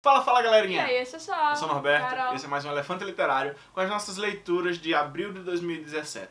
Fala, fala E galerinha! aí, esse é só. Eu sou o Norberto, Carol. esse é mais um Elefante Literário com as nossas leituras de abril de 2017.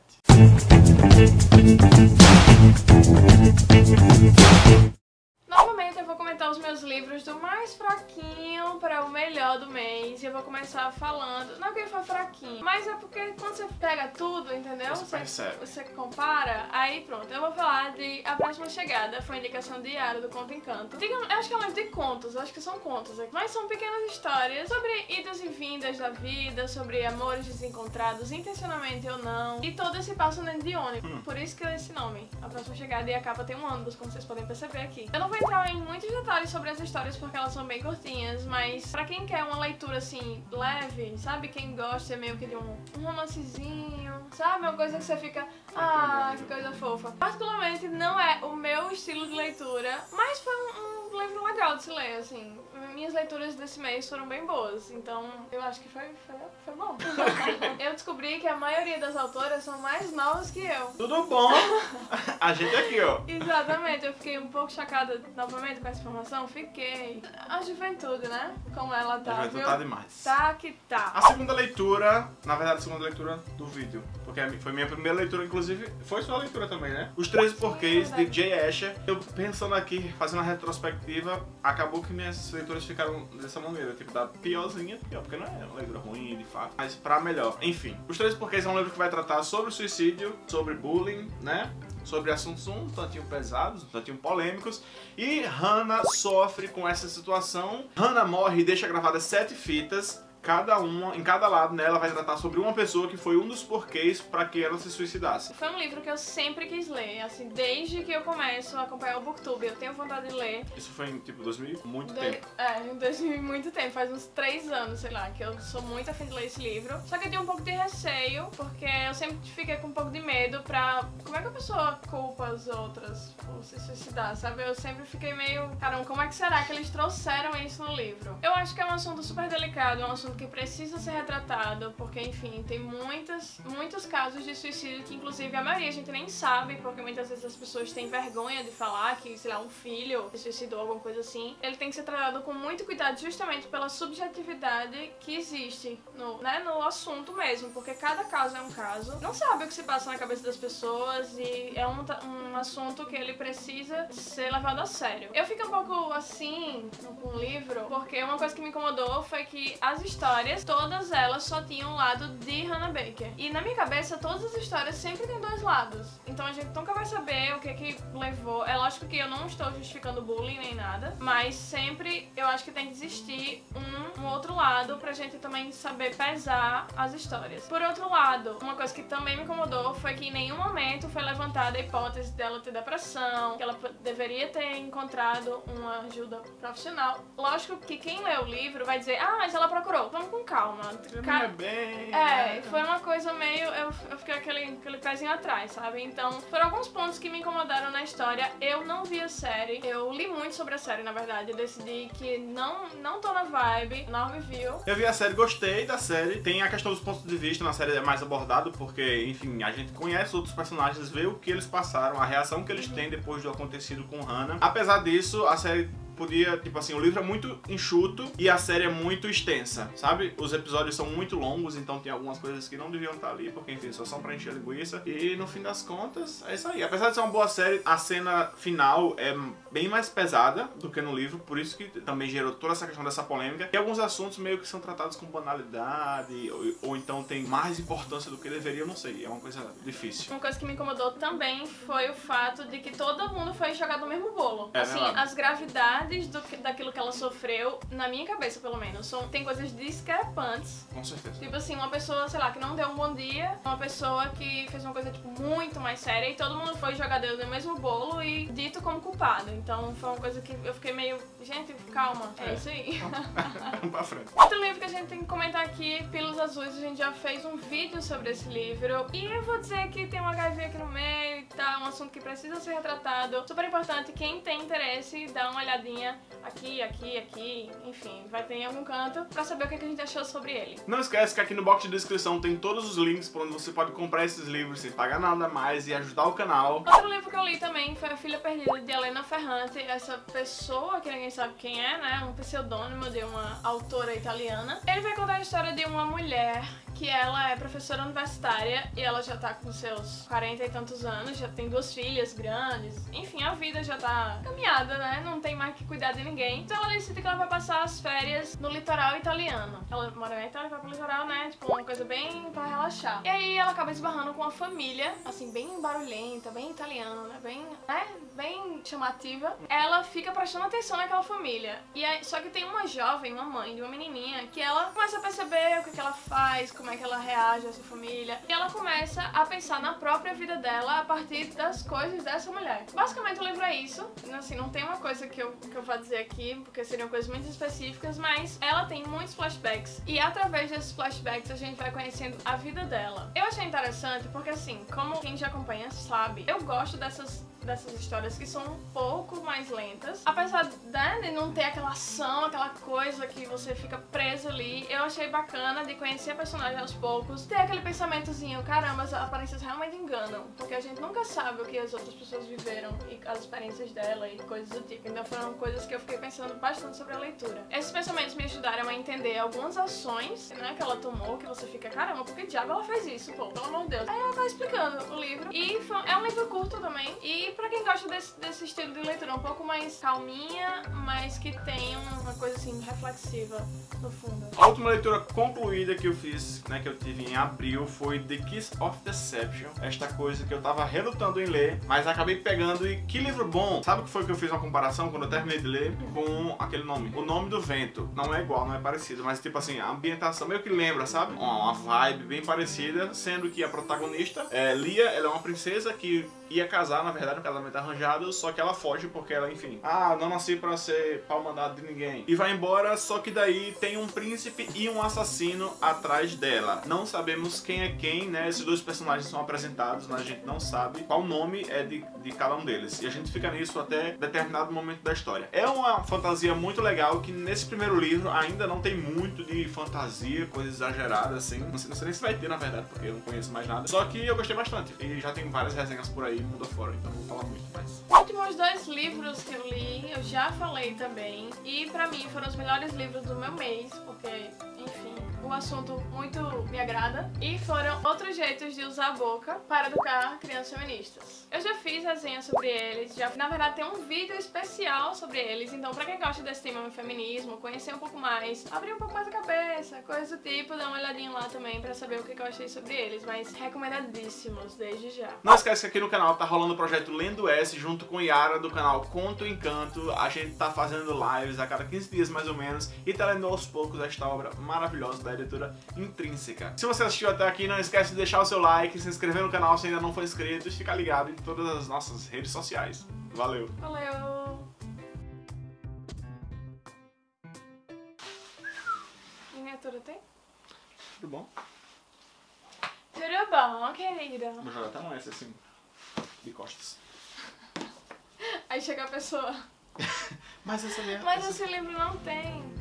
Eu os meus livros do mais fraquinho para o melhor do mês. E eu vou começar falando. Não que ele foi fraquinho, mas é porque quando você pega tudo, entendeu? Você percebe. você compara, aí pronto. Eu vou falar de A Próxima Chegada, foi indicação diária do Conto Encanto. Diga, eu acho que é um livro de contos, eu acho que são contos, mas são pequenas histórias sobre idas e vindas da vida, sobre amores desencontrados, intencionalmente ou não. E todos se passam dentro de ônibus. Hum. Por isso que é esse nome. A Próxima Chegada e a capa tem um ônibus, como vocês podem perceber aqui. Eu não vou entrar em muitos detalhes sobre as histórias porque elas são bem curtinhas, mas pra quem quer uma leitura assim, leve, sabe? Quem gosta meio que de um, um romancezinho, sabe? Uma coisa que você fica, ah, que coisa fofa. Particularmente não é o meu estilo de leitura, mas foi um, um livro legal de se ler, assim. Minhas leituras desse mês foram bem boas, então eu acho que foi, foi, foi bom. eu descobri que a maioria das autoras são mais novas que eu. Tudo bom? A gente aqui, ó. Exatamente, eu fiquei um pouco chocada novamente com essa informação, fiquei. A juventude, né? Como ela tá, A gente viu? tá demais. Tá que tá. A segunda leitura, na verdade, a segunda leitura do vídeo. Porque foi minha primeira leitura, inclusive, foi sua leitura também, né? Os 13 Porquês, de Jay Asher. Eu pensando aqui, fazendo a retrospectiva, acabou que minhas leituras ficaram dessa maneira. Tipo, da piorzinha, pior, porque não é uma leitura ruim, de fato, mas pra melhor. Enfim, Os 13 Porquês é um livro que vai tratar sobre suicídio, sobre bullying, né? Sobre assuntos um tantinho pesados, um tantinho polêmicos. E Hannah sofre com essa situação. Hannah morre e deixa gravadas sete fitas cada uma, em cada lado nela vai tratar sobre uma pessoa que foi um dos porquês para que ela se suicidasse. Foi um livro que eu sempre quis ler, assim, desde que eu começo a acompanhar o Booktube, eu tenho vontade de ler. Isso foi em tipo 2000, muito Do- tempo. É, em 2000 muito tempo, faz uns três anos, sei lá, que eu sou muito afim de ler esse livro. Só que eu tinha um pouco de receio, porque eu sempre fiquei com um pouco de medo pra. Como é que a pessoa culpa as outras por se suicidar, sabe? Eu sempre fiquei meio. Caramba, como é que será que eles trouxeram isso no livro? Eu acho que é um assunto super delicado, é um assunto que precisa ser retratado, porque, enfim, tem muitas, muitos casos de suicídio que, inclusive, a maioria a gente nem sabe, porque muitas vezes as pessoas têm vergonha de falar que, sei lá, um filho se suicidou, alguma coisa assim. Ele tem que ser tratado com muito cuidado, justamente pela subjetividade que existe no, né, no assunto mesmo, porque cada caso é um caso. Não sabe o que se passa na cabeça das pessoas e é um, um assunto que ele precisa ser levado a sério. Eu fico um pouco assim com o livro, porque uma coisa que me incomodou foi que as histórias, todas elas só tinham um lado de Hannah Baker. E na minha cabeça, todas as histórias sempre têm dois lados. Então a gente nunca vai saber o que que levou. É lógico que eu não estou justificando bullying nem nada, mas sempre eu acho que tem que existir um, um outro lado pra gente também saber pesar as histórias. Por outro lado, uma coisa que também me incomodou foi que em nenhum momento foi levantada a hipótese dela ter depressão, que ela deveria ter encontrado uma ajuda profissional. Lógico que quem lê o livro vai dizer, ah, mas ela procurou. Vamos com calma. É bem. é, né? foi uma coisa meio. Eu, eu fiquei aquele, aquele pezinho atrás, sabe? Então, foram alguns pontos que me incomodaram na história. Eu não vi a série. Eu li muito sobre a série, na verdade. Eu decidi que não, não tô na vibe. Norme viu. Eu vi a série, gostei da série. Tem a questão dos pontos de vista na série é mais abordado, porque, enfim, a gente conhece outros personagens, vê o que eles passaram, a reação que eles têm depois do acontecido com Hannah. Apesar disso, a série podia, tipo assim, o livro é muito enxuto e a série é muito extensa, sabe? Os episódios são muito longos, então tem algumas coisas que não deviam estar ali, porque, enfim, só são pra encher linguiça. E no fim das contas, é isso aí. Apesar de ser uma boa série, a cena final é bem mais pesada do que no livro, por isso que também gerou toda essa questão dessa polêmica. E alguns assuntos meio que são tratados com banalidade, ou, ou então tem mais importância do que deveria, não sei. É uma coisa difícil. Uma coisa que me incomodou também foi o fato de que todo mundo foi jogado no mesmo bolo. É assim, as gravidades do, que- daquilo que ela sofreu, na minha cabeça pelo menos, são, tem coisas discrepantes. Com certeza. Tipo assim, uma pessoa, sei lá, que não deu um bom dia, uma pessoa que fez uma coisa, tipo, muito mais séria e todo mundo foi jogar Deus no mesmo bolo e dito como culpado. Então foi uma coisa que eu fiquei meio, gente, calma, é, É. isso aí. Vamos pra frente. Outro livro que a gente tem que comentar aqui, Pílulas Azuis, a gente já fez um vídeo sobre esse livro. E eu vou dizer que tem um HIV aqui no meio, tá? Um assunto que precisa ser retratado. Super importante, quem tem interesse, dá uma olhadinha aqui, aqui, aqui, enfim, vai ter em algum canto pra saber o que a gente achou sobre ele. Não esquece que aqui no box de descrição tem todos os links por onde você pode comprar esses livros sem pagar nada mais e ajudar o canal. Outro livro que eu li também foi A Filha Perdida, de Helena Ferrante. Essa pessoa, que ninguém sabe quem é, né? Um pseudônimo de uma autora italiana. Ele vai contar a história de uma mulher que ela é professora universitária e ela já tá com seus 40 e tantos anos, já tem duas filhas grandes, enfim, a vida já tá caminhada, né? Não tem mais que cuidar de ninguém. Então ela decide que ela vai passar as férias no litoral italiano. Ela mora na Itália vai pro litoral, né? Tipo, uma coisa bem pra relaxar. E aí ela acaba esbarrando com uma família, assim, bem barulhenta, bem italiana, né? Bem, né? Bem chamativa. Ela fica prestando atenção naquela família. E aí, só que tem uma jovem, uma mãe de uma menininha, que ela começa a perceber o que, que ela faz, como como é que ela reage a essa família. E ela começa a pensar na própria vida dela a partir das coisas dessa mulher. Basicamente o livro é isso. Assim, não tem uma coisa que eu, que eu vou dizer aqui, porque seriam coisas muito específicas, mas ela tem muitos flashbacks. E através desses flashbacks a gente vai conhecendo a vida dela. Eu achei interessante porque assim, como quem já acompanha sabe, eu gosto dessas dessas histórias que são um pouco mais lentas. Apesar né, de não ter aquela ação, aquela coisa que você fica preso ali, eu achei bacana de conhecer a personagem aos poucos, ter aquele pensamentozinho, caramba, as aparências realmente enganam, porque a gente nunca sabe o que as outras pessoas viveram e as experiências dela e coisas do tipo. Então foram coisas que eu fiquei pensando bastante sobre a leitura. Esses pensamentos me ajudaram a entender algumas ações né, que ela tomou, que você fica, caramba, por que diabo ela fez isso, pô, pelo amor de Deus. Aí ela vai explicando o livro. E foi, é um livro curto também. E pra quem gosta desse, desse estilo de leitura, um pouco mais calminha, mas que tem uma coisa assim reflexiva no fundo. A última leitura concluída que eu fiz, né, que eu tive em abril, foi The Kiss of Deception. Esta coisa que eu tava relutando em ler, mas acabei pegando e que livro bom! Sabe o que foi que eu fiz uma comparação quando eu terminei de ler com aquele nome? O Nome do Vento. Não é igual, não é parecido, mas tipo assim, a ambientação meio que lembra, sabe? Uma, vibe bem parecida, sendo que a protagonista, é, Lia, ela é uma princesa que ia casar, na verdade, um casamento arranjado, só que ela foge porque ela, enfim, ah, não nasci pra ser pau mandado de ninguém. E vai embora, só que daí tem um príncipe e um assassino atrás dela. Não sabemos quem é quem, né? Esses dois personagens são apresentados, mas a gente não sabe qual nome é de, de cada um deles. E a gente fica nisso até determinado momento da história. É uma fantasia muito legal que nesse primeiro livro ainda não tem muito de fantasia, coisa exagerada assim. Não sei, não sei nem se vai ter, na verdade, porque eu não conheço mais nada. Só que eu gostei bastante. E já tem várias resenhas por aí, mundo afora, então não vou falar muito mais. Os últimos dois livros que eu li, eu já falei também. E pra mim foram os melhores livros do meu mês, porque, enfim, o assunto muito me agrada. E foram outros jeitos de usar a boca para educar crianças feministas. Eu já fiz resenha sobre eles, já na verdade tem um vídeo especial sobre eles, então pra quem gosta desse tema feminismo, conhecer um pouco mais, abrir um pouco mais a cabeça, coisa do tipo, dá uma olhadinha lá também pra saber o que eu achei sobre eles, mas recomendadíssimos desde já. Não esquece que aqui no canal tá rolando o projeto Lendo S junto com Yara do canal Conto Encanto. A gente tá fazendo lives a cada 15 dias mais ou menos e tá lendo aos poucos esta obra maravilhosa da editora Intrínseca. Se você assistiu até aqui, não esquece de deixar o seu like, se inscrever no canal se ainda não for inscrito e ficar ligado em todas as nossas redes sociais. Valeu! Valeu! Miniatura tem? Tudo bom? Tudo bom, querida? Vou jogar até um S assim, de costas. Aí chega a pessoa. Mas essa minha... Mas esse livro não tem.